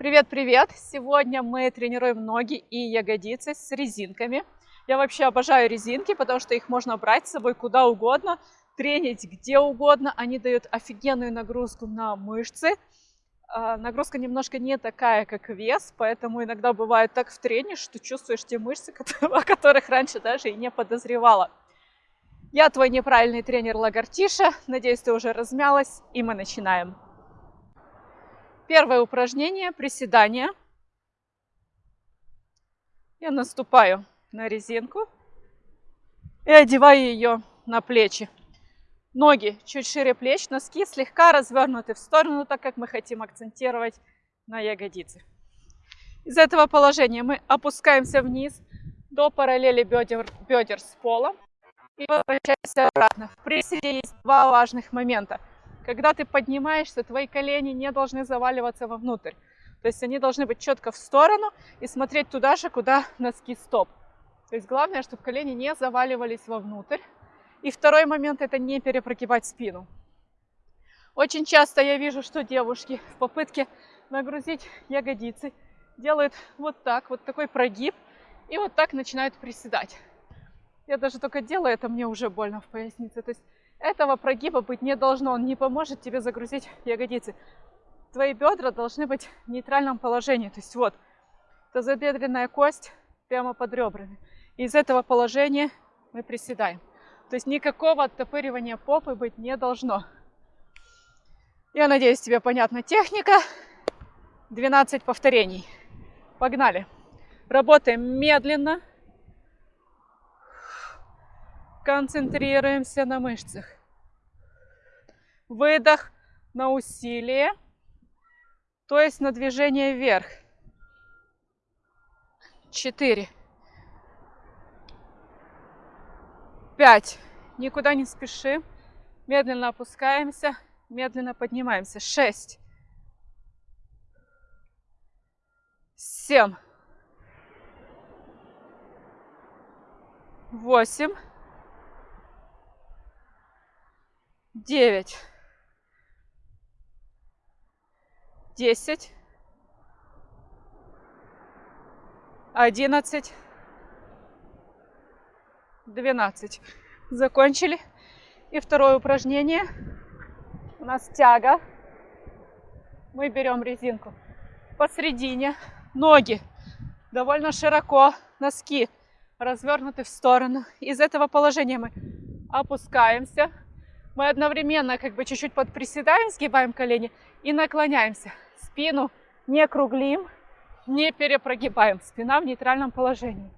Привет-привет! Сегодня мы тренируем ноги и ягодицы с резинками. Я вообще обожаю резинки, потому что их можно брать с собой куда угодно, тренить где угодно. Они дают офигенную нагрузку на мышцы. А, нагрузка немножко не такая, как вес, поэтому иногда бывает так в трене, что чувствуешь те мышцы, о которых раньше даже и не подозревала. Я твой неправильный тренер Лагартиша. Надеюсь, ты уже размялась, и мы начинаем. Первое упражнение – приседание. Я наступаю на резинку и одеваю ее на плечи. Ноги чуть шире плеч, носки слегка развернуты в сторону, так как мы хотим акцентировать на ягодицы. Из этого положения мы опускаемся вниз до параллели бедер, бедер с полом и возвращаемся обратно. В прессе есть два важных момента. Когда ты поднимаешься, твои колени не должны заваливаться вовнутрь. То есть они должны быть четко в сторону и смотреть туда же, куда носки стоп. То есть главное, чтобы колени не заваливались вовнутрь. И второй момент – это не перепрогибать спину. Очень часто я вижу, что девушки в попытке нагрузить ягодицы делают вот так, вот такой прогиб, и вот так начинают приседать. Я даже только делаю это, мне уже больно в пояснице. То есть этого прогиба быть не должно, он не поможет тебе загрузить ягодицы. Твои бедра должны быть в нейтральном положении. То есть вот, тазобедренная кость прямо под ребрами. Из этого положения мы приседаем. То есть никакого оттопыривания попы быть не должно. Я надеюсь, тебе понятна техника. 12 повторений. Погнали. Работаем медленно, Концентрируемся на мышцах. Выдох на усилие, то есть на движение вверх. Четыре. Пять. Никуда не спешим. Медленно опускаемся, медленно поднимаемся. Шесть. Семь. Восемь. Девять, десять, одиннадцать, двенадцать. Закончили. И второе упражнение. У нас тяга. Мы берем резинку посередине. Ноги довольно широко. Носки развернуты в сторону. Из этого положения мы опускаемся мы одновременно как бы чуть-чуть подприседаем, сгибаем колени и наклоняемся. Спину не круглим, не перепрогибаем. Спина в нейтральном положении.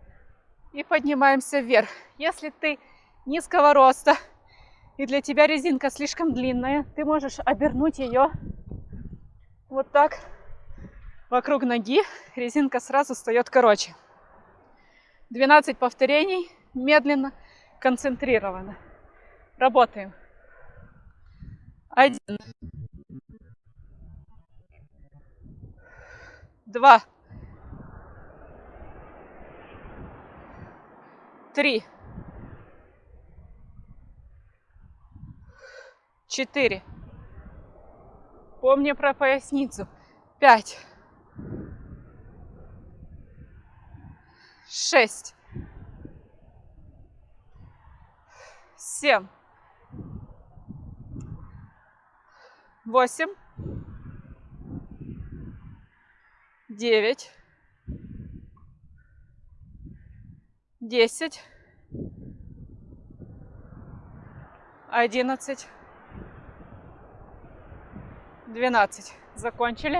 И поднимаемся вверх. Если ты низкого роста и для тебя резинка слишком длинная, ты можешь обернуть ее вот так вокруг ноги. Резинка сразу встает короче. 12 повторений, медленно, концентрированно. Работаем. Один. Два. Три. Четыре. Помни про поясницу. Пять. Шесть. Семь. Восемь, девять, десять, одиннадцать, двенадцать. Закончили.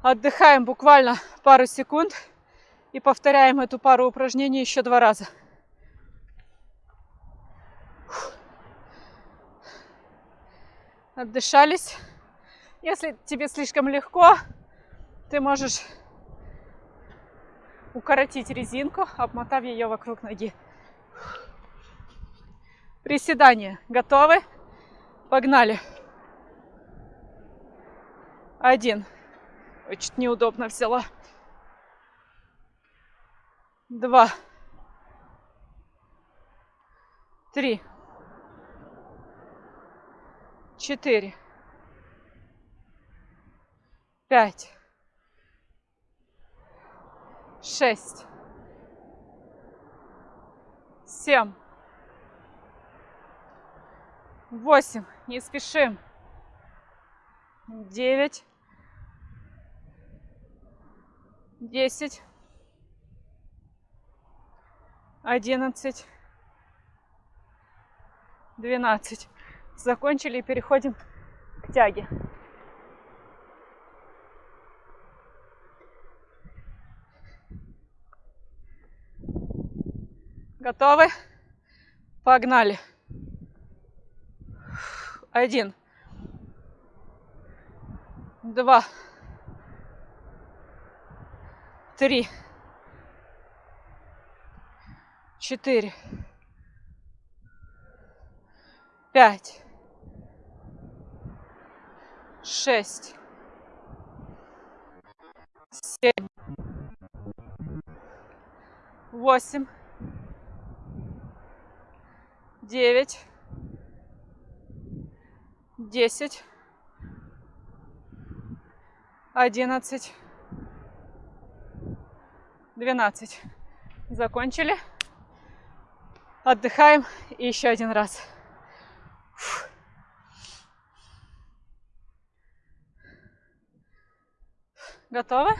Отдыхаем буквально пару секунд и повторяем эту пару упражнений еще два раза. Отдышались. Если тебе слишком легко, ты можешь укоротить резинку, обмотав ее вокруг ноги. Приседания готовы? Погнали. Один. Ой, чуть неудобно взяла. Два. Три четыре, пять, шесть, семь, восемь. Не спешим. Девять, десять, одиннадцать, двенадцать. Закончили и переходим к тяге. Готовы? Погнали. Один. Два. Три. Четыре. Пять. Шесть. Семь. Восемь девять, десять, одиннадцать, двенадцать. Закончили. Отдыхаем и еще один раз. Готовы?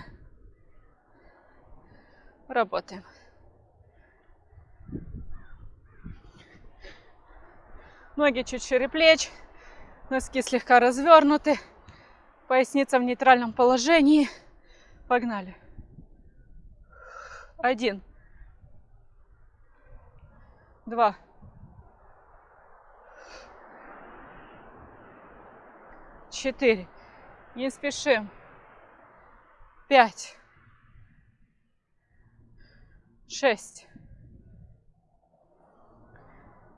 Работаем. Ноги чуть шире плеч, носки слегка развернуты, поясница в нейтральном положении. Погнали. Один. Два. Четыре. Не спешим. Пять. Шесть.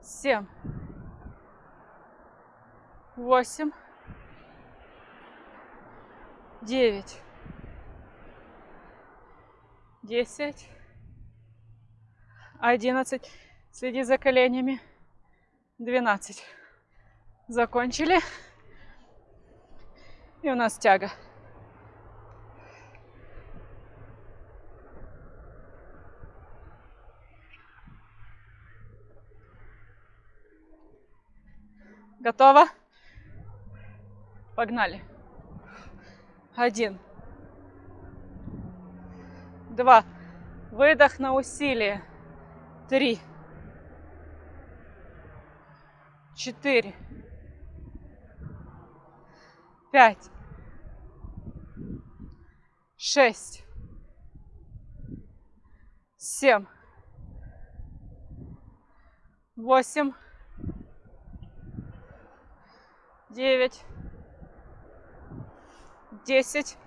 Семь восемь, девять, десять, одиннадцать. Следи за коленями. Двенадцать. Закончили. И у нас тяга. Готово? Погнали. Один. Два. Выдох на усилие. Три. Четыре. Пять. Шесть. Семь. Восемь. Девять десять,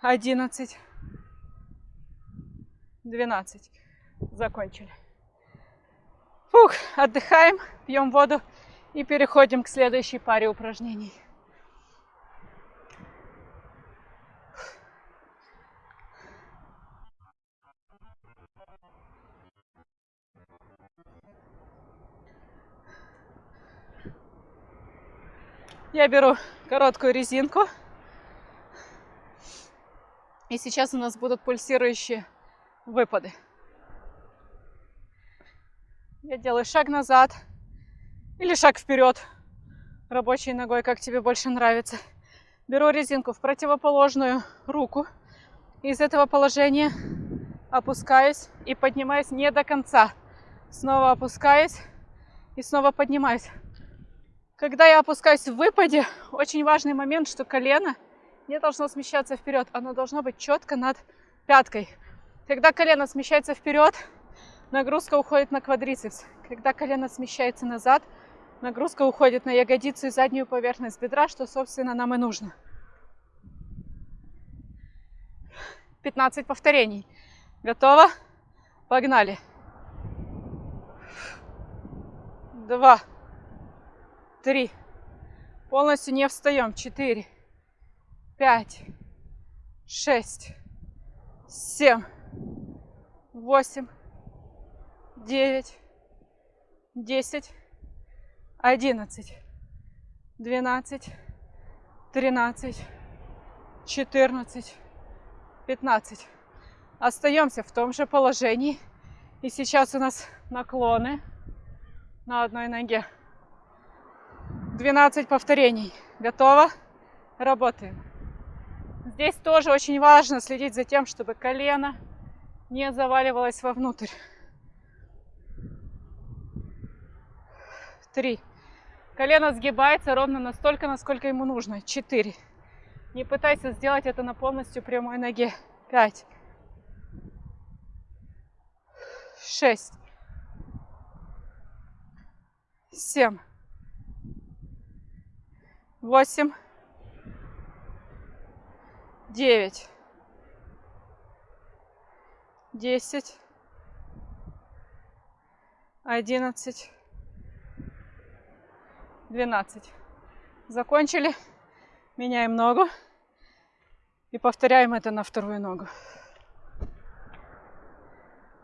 одиннадцать, двенадцать. Закончили. Фух, отдыхаем, пьем воду и переходим к следующей паре упражнений. Я беру короткую резинку. И сейчас у нас будут пульсирующие выпады. Я делаю шаг назад или шаг вперед, рабочей ногой, как тебе больше нравится. Беру резинку в противоположную руку. Из этого положения опускаюсь и поднимаюсь не до конца. Снова опускаюсь и снова поднимаюсь. Когда я опускаюсь в выпаде, очень важный момент, что колено не должно смещаться вперед, оно должно быть четко над пяткой. Когда колено смещается вперед, нагрузка уходит на квадрицепс. Когда колено смещается назад, нагрузка уходит на ягодицу и заднюю поверхность бедра, что, собственно, нам и нужно. 15 повторений. Готово? Погнали. Два три. Полностью не встаем. Четыре, пять, шесть, семь, восемь, девять, десять, одиннадцать, двенадцать, тринадцать, четырнадцать, 15. Остаемся в том же положении. И сейчас у нас наклоны на одной ноге. 12 повторений. Готово? Работаем. Здесь тоже очень важно следить за тем, чтобы колено не заваливалось вовнутрь. Три. Колено сгибается ровно настолько, насколько ему нужно. Четыре. Не пытайся сделать это на полностью прямой ноге. Пять. Шесть. Семь. Восемь. Девять. Десять. Одиннадцать. 12. Закончили. Меняем ногу. И повторяем это на вторую ногу.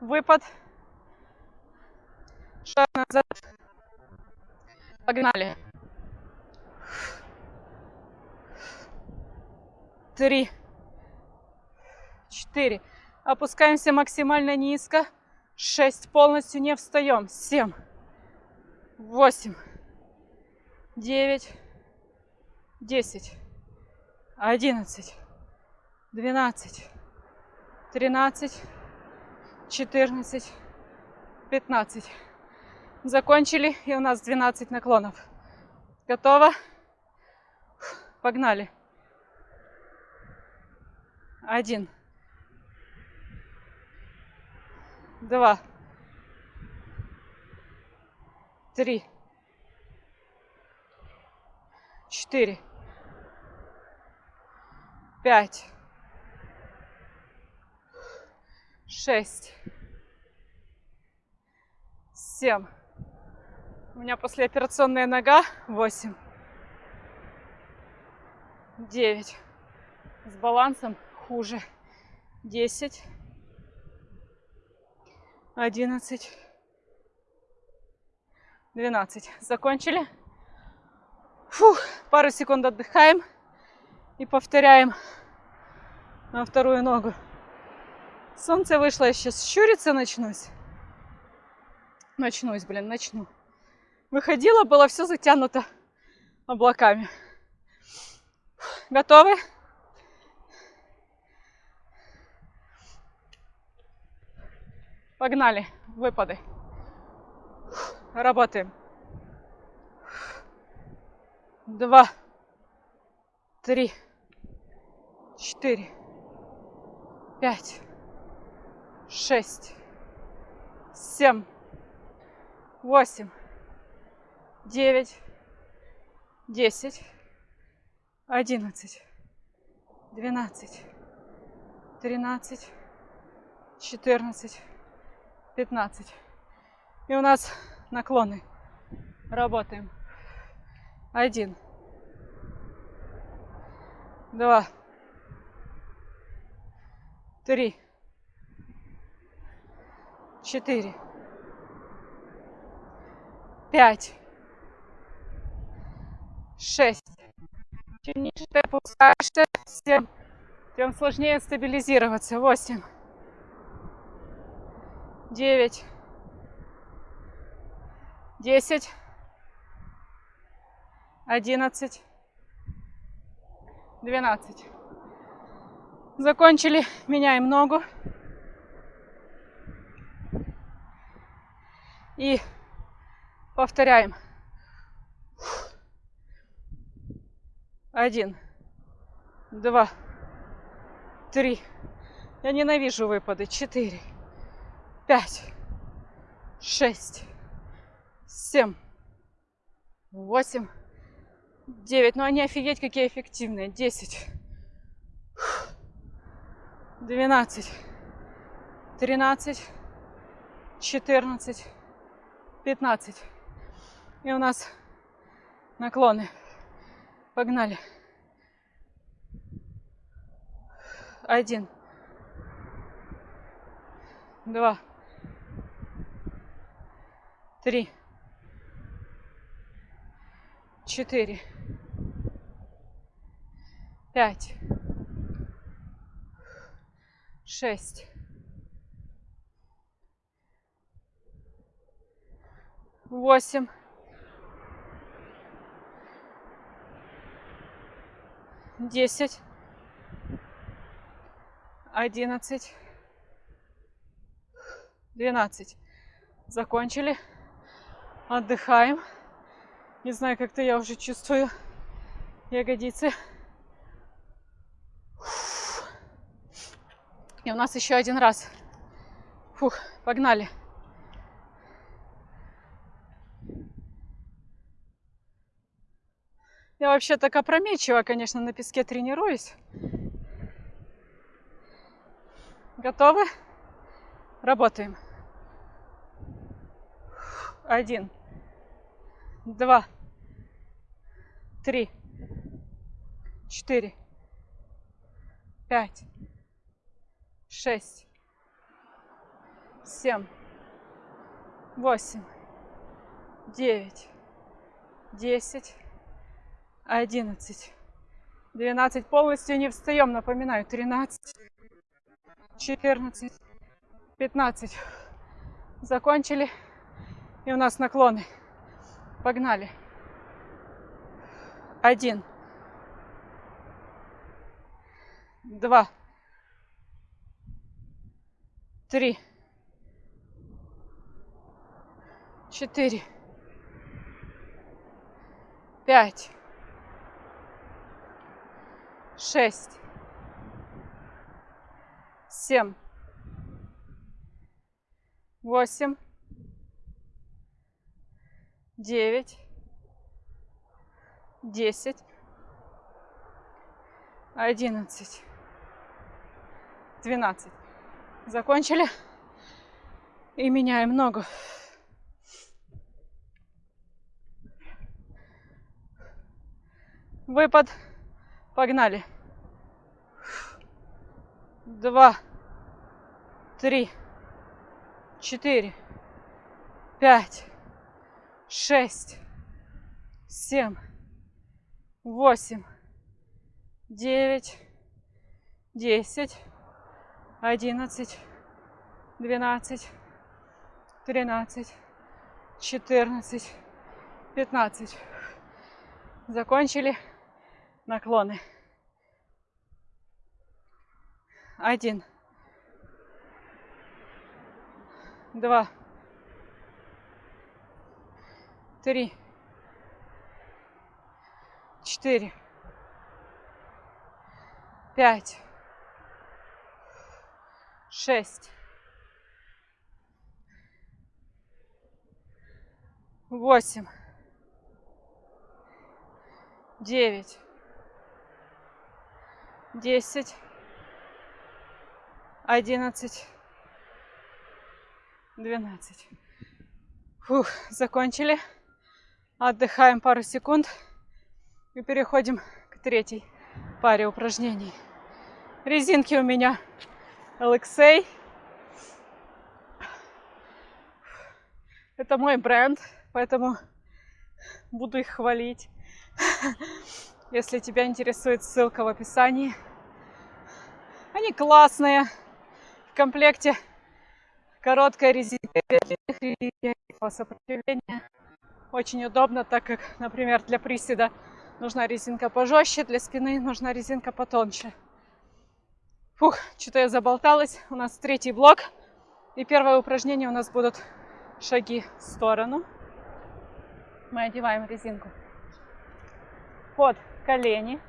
Выпад. Шаг назад. Погнали. Три. Четыре. Опускаемся максимально низко. Шесть. Полностью не встаем. Семь. Восемь девять, десять, одиннадцать, двенадцать, тринадцать, четырнадцать, пятнадцать. Закончили, и у нас 12 наклонов. Готово? Погнали. Один. Два. Три четыре, пять, шесть, семь. У меня послеоперационная нога. Восемь, девять. С балансом хуже. Десять, одиннадцать, двенадцать. Закончили? Фух, пару секунд отдыхаем и повторяем на вторую ногу. Солнце вышло, я сейчас щуриться начнусь. Начнусь, блин, начну. Выходила, было все затянуто облаками. Готовы? Погнали, выпады. Работаем два, три, четыре, пять, шесть, семь, восемь, девять, десять, одиннадцать, двенадцать, тринадцать, четырнадцать, пятнадцать. И у нас наклоны. Работаем. Один. Два. Три. Четыре. Пять. Шесть. Чем ниже ты опускаешься, тем, тем сложнее стабилизироваться. Восемь. Девять. Десять одиннадцать, двенадцать. Закончили, меняем ногу. И повторяем. Один, два, три. Я ненавижу выпады. Четыре, пять, шесть, семь, восемь, 9. Ну они офигеть какие эффективные. 10. 12. 13. 14. 15. И у нас наклоны. Погнали. Один. Два. Три. Четыре пять, шесть, восемь, десять, одиннадцать, двенадцать. Закончили. Отдыхаем. Не знаю, как-то я уже чувствую ягодицы. И у нас еще один раз. Фух, погнали. Я вообще так опрометчиво, конечно, на песке тренируюсь. Готовы? Работаем. Один, два, три, четыре, пять, шесть, семь, восемь, девять, десять, одиннадцать, двенадцать. Полностью не встаем, напоминаю. Тринадцать, четырнадцать, пятнадцать. Закончили. И у нас наклоны. Погнали. Один. Два. Три. Четыре. Пять. Шесть. Семь. Восемь девять, десять, одиннадцать, двенадцать. Закончили. И меняем ногу. Выпад. Погнали. Два, три, четыре, пять, шесть, семь, восемь, девять, десять, одиннадцать, двенадцать, тринадцать, четырнадцать, пятнадцать. Закончили наклоны. Один. Два. Три, четыре, пять, шесть, восемь, девять, десять, одиннадцать, двенадцать. Фух, закончили. Отдыхаем пару секунд и переходим к третьей паре упражнений. Резинки у меня LXA. Это мой бренд, поэтому буду их хвалить. Если тебя интересует, ссылка в описании. Они классные. В комплекте короткая резинка для сопротивления. Очень удобно, так как, например, для приседа нужна резинка пожестче, для спины нужна резинка потоньше. Фух, что-то я заболталась. У нас третий блок. И первое упражнение у нас будут шаги в сторону. Мы одеваем резинку под колени.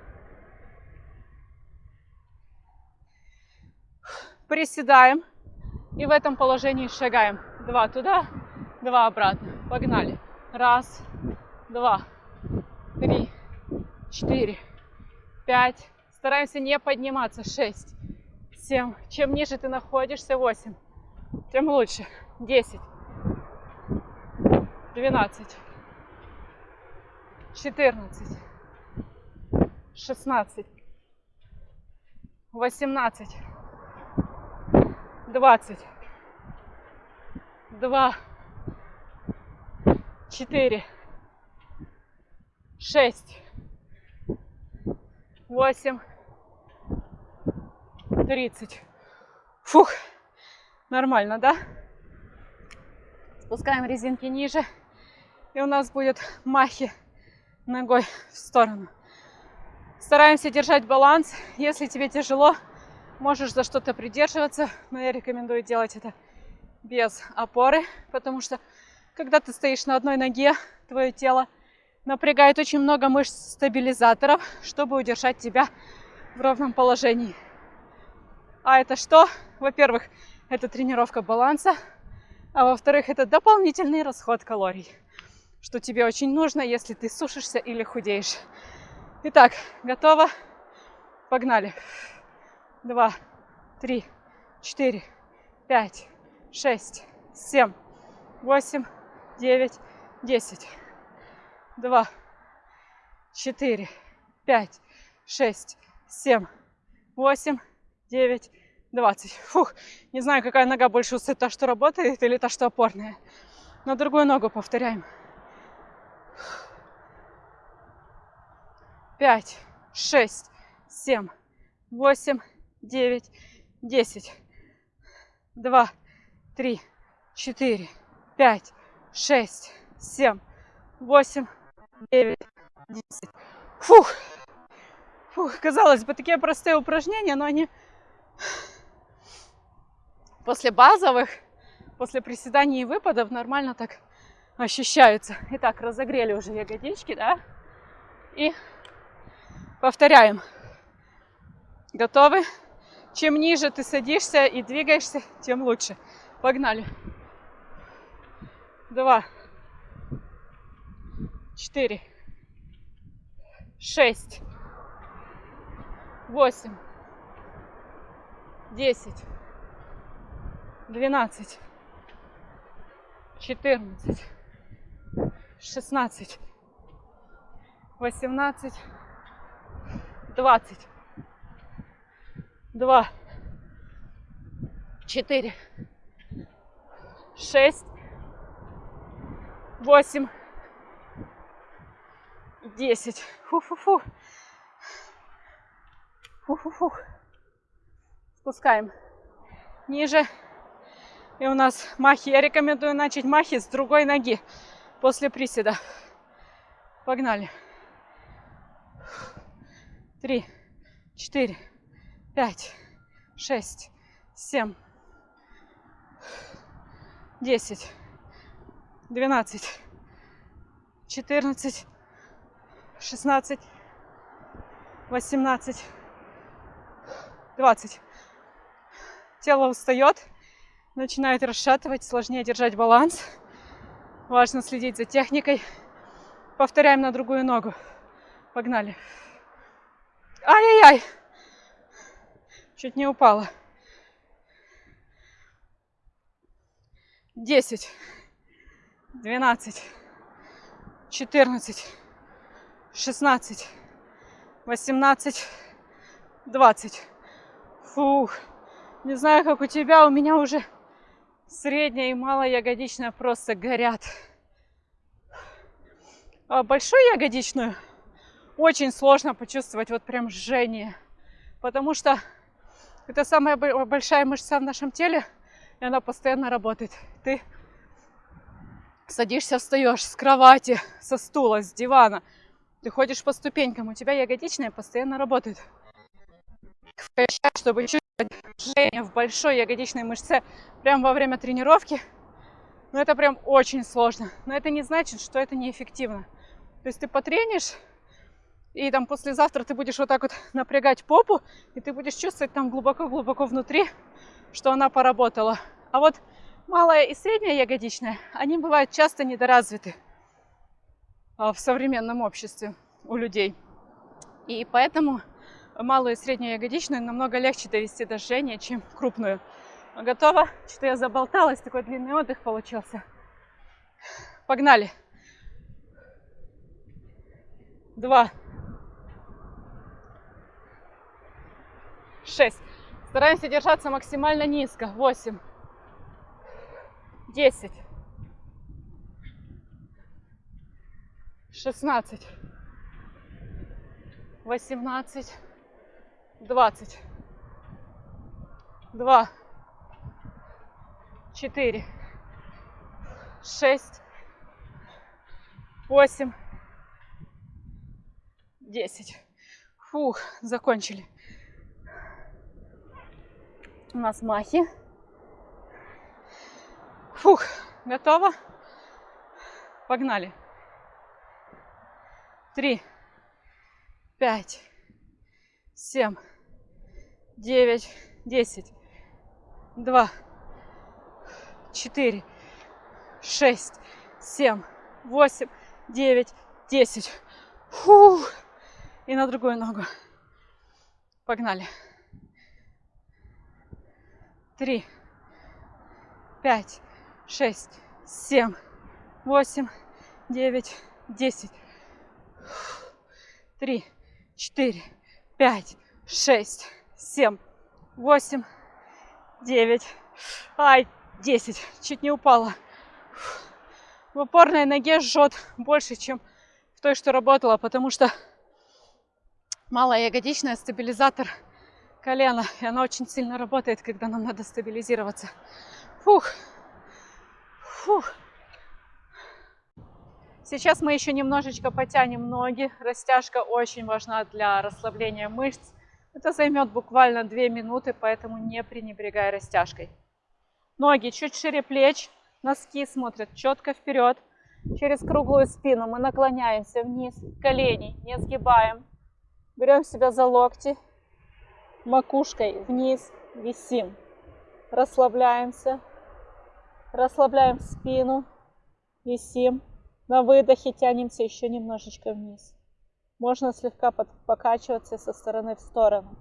Приседаем. И в этом положении шагаем. Два туда, два обратно. Погнали. Раз, два, три, четыре, пять. Стараемся не подниматься. Шесть, семь. Чем ниже ты находишься, восемь. Тем лучше. Десять, двенадцать, четырнадцать, шестнадцать, восемнадцать, двадцать, два, четыре, шесть, восемь, тридцать. Фух, нормально, да? Спускаем резинки ниже. И у нас будет махи ногой в сторону. Стараемся держать баланс. Если тебе тяжело, можешь за что-то придерживаться, но я рекомендую делать это без опоры, потому что когда ты стоишь на одной ноге, твое тело напрягает очень много мышц стабилизаторов, чтобы удержать тебя в ровном положении. А это что? Во-первых, это тренировка баланса, а во-вторых, это дополнительный расход калорий, что тебе очень нужно, если ты сушишься или худеешь. Итак, готово? Погнали. Два, три, четыре, пять, шесть, семь, восемь, девять, десять. Два, четыре, пять, шесть, семь, восемь, девять, двадцать. Фух, не знаю, какая нога больше устает, та, что работает или та, что опорная. На другую ногу повторяем. Пять, шесть, семь, восемь, девять, десять. Два, три, четыре, пять, шесть, семь, восемь, девять, десять. Фух! Фух, казалось бы, такие простые упражнения, но они после базовых, после приседаний и выпадов нормально так ощущаются. Итак, разогрели уже ягодички, да? И повторяем. Готовы? Чем ниже ты садишься и двигаешься, тем лучше. Погнали. Два. Четыре. Шесть. Восемь. Десять. Двенадцать. Четырнадцать. Шестнадцать. Восемнадцать. Двадцать два, четыре, шесть, восемь, десять. Фу-фу-фу. Фу-фу-фу. Спускаем ниже. И у нас махи. Я рекомендую начать махи с другой ноги после приседа. Погнали. Три, четыре, пять, шесть, семь, десять, двенадцать, четырнадцать, шестнадцать, восемнадцать, двадцать. Тело устает, начинает расшатывать, сложнее держать баланс. Важно следить за техникой. Повторяем на другую ногу. Погнали. Ай-яй-яй! Чуть не упала. Десять, двенадцать, четырнадцать, шестнадцать, восемнадцать, двадцать. Фух. Не знаю, как у тебя, у меня уже средняя и малая ягодичная просто горят. А большую ягодичную очень сложно почувствовать вот прям жжение, потому что это самая большая мышца в нашем теле, и она постоянно работает. Ты садишься, встаешь с кровати, со стула, с дивана. Ты ходишь по ступенькам, у тебя ягодичная постоянно работает. Чтобы чувствовать жжение в большой ягодичной мышце прямо во время тренировки, ну это прям очень сложно. Но это не значит, что это неэффективно. То есть ты потренишь, и там послезавтра ты будешь вот так вот напрягать попу, и ты будешь чувствовать там глубоко-глубоко внутри, что она поработала. А вот малая и средняя ягодичная, они бывают часто недоразвиты а, в современном обществе у людей. И поэтому малую и среднюю ягодичную намного легче довести до жжения, чем крупную. Готово? Что я заболталась, такой длинный отдых получился. Погнали. Два. шесть. Стараемся держаться максимально низко. Восемь, десять, шестнадцать, восемнадцать, двадцать, два, четыре, шесть, восемь, десять. Фух, закончили. У нас махи. Фух, готово? Погнали. Три, пять, семь, девять, десять, два, четыре, шесть, семь, восемь, девять, десять. Фух. И на другую ногу. Погнали. Три, пять, шесть, семь, восемь, девять, десять. Три, четыре, пять, шесть, семь, восемь, девять, ай, десять. Чуть не упала. В опорной ноге жжет больше, чем в той, что работала, потому что малая ягодичная стабилизатор колена. И она очень сильно работает, когда нам надо стабилизироваться. Фух. Фух. Сейчас мы еще немножечко потянем ноги. Растяжка очень важна для расслабления мышц. Это займет буквально 2 минуты, поэтому не пренебрегай растяжкой. Ноги чуть шире плеч, носки смотрят четко вперед. Через круглую спину мы наклоняемся вниз, колени не сгибаем. Берем себя за локти, макушкой вниз, висим. Расслабляемся, расслабляем спину, висим. На выдохе тянемся еще немножечко вниз. Можно слегка покачиваться со стороны в сторону.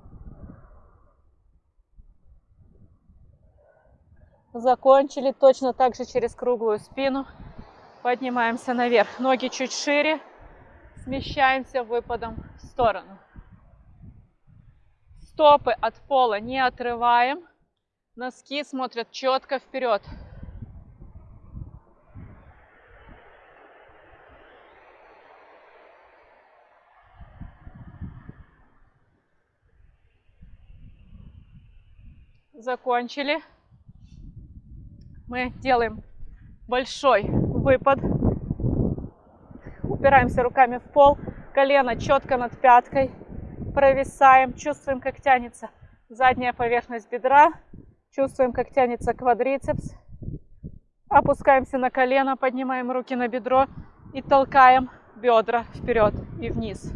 Закончили точно так же через круглую спину. Поднимаемся наверх. Ноги чуть шире. Смещаемся выпадом в сторону. Стопы от пола не отрываем. Носки смотрят четко вперед. Закончили. Мы делаем большой выпад. Упираемся руками в пол. Колено четко над пяткой провисаем, чувствуем, как тянется задняя поверхность бедра, чувствуем, как тянется квадрицепс. Опускаемся на колено, поднимаем руки на бедро и толкаем бедра вперед и вниз.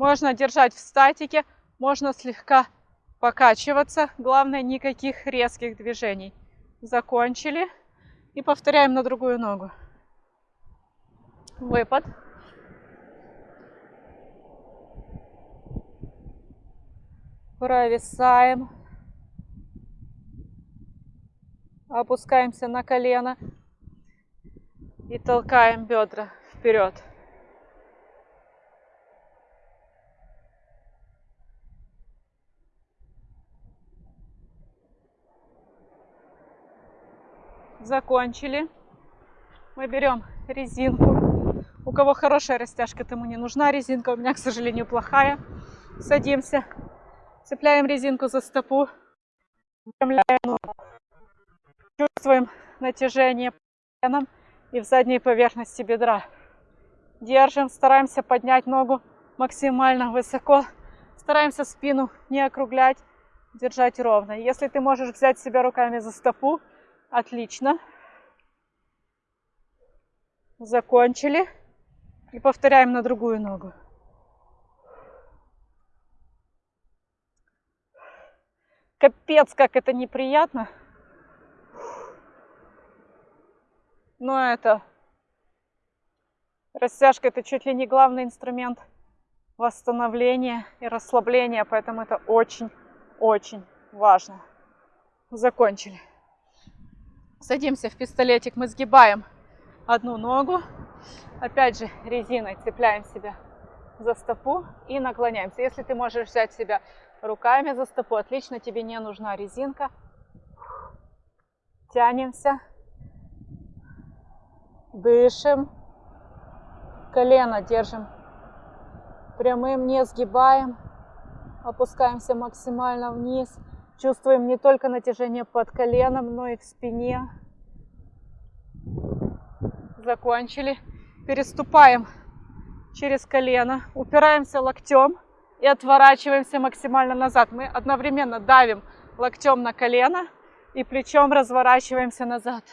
Можно держать в статике, можно слегка покачиваться. Главное, никаких резких движений. Закончили. И повторяем на другую ногу выпад. Провисаем. Опускаемся на колено и толкаем бедра вперед. Закончили. Мы берем резинку у кого хорошая растяжка, тому не нужна резинка. У меня, к сожалению, плохая. Садимся, цепляем резинку за стопу, чувствуем натяжение коленом и в задней поверхности бедра. Держим, стараемся поднять ногу максимально высоко. Стараемся спину не округлять, держать ровно. Если ты можешь взять себя руками за стопу, отлично. Закончили. И повторяем на другую ногу. Капец, как это неприятно. Но это растяжка это чуть ли не главный инструмент восстановления и расслабления, поэтому это очень-очень важно. Закончили. Садимся в пистолетик, мы сгибаем одну ногу, Опять же, резиной цепляем себя за стопу и наклоняемся. Если ты можешь взять себя руками за стопу, отлично, тебе не нужна резинка. Тянемся, дышим, колено держим прямым, не сгибаем. Опускаемся максимально вниз. Чувствуем не только натяжение под коленом, но и в спине. Закончили. Переступаем через колено. Упираемся локтем и отворачиваемся максимально назад. Мы одновременно давим локтем на колено и плечом разворачиваемся назад.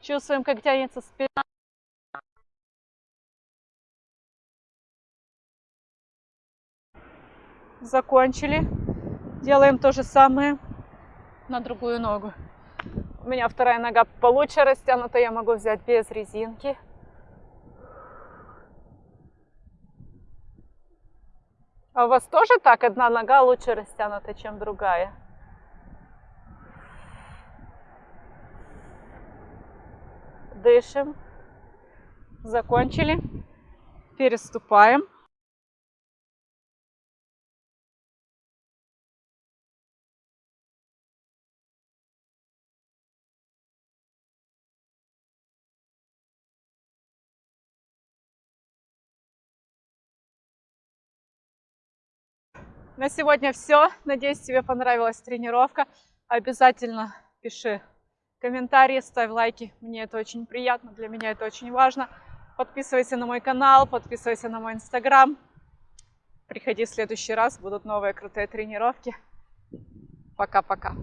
Чувствуем, как тянется спина. Закончили. Делаем то же самое на другую ногу. У меня вторая нога получше растянута, я могу взять без резинки. А у вас тоже так? Одна нога лучше растянута, чем другая? Дышим. Закончили. Переступаем. На сегодня все. Надеюсь, тебе понравилась тренировка. Обязательно пиши комментарии, ставь лайки. Мне это очень приятно, для меня это очень важно. Подписывайся на мой канал, подписывайся на мой инстаграм. Приходи в следующий раз, будут новые крутые тренировки. Пока-пока.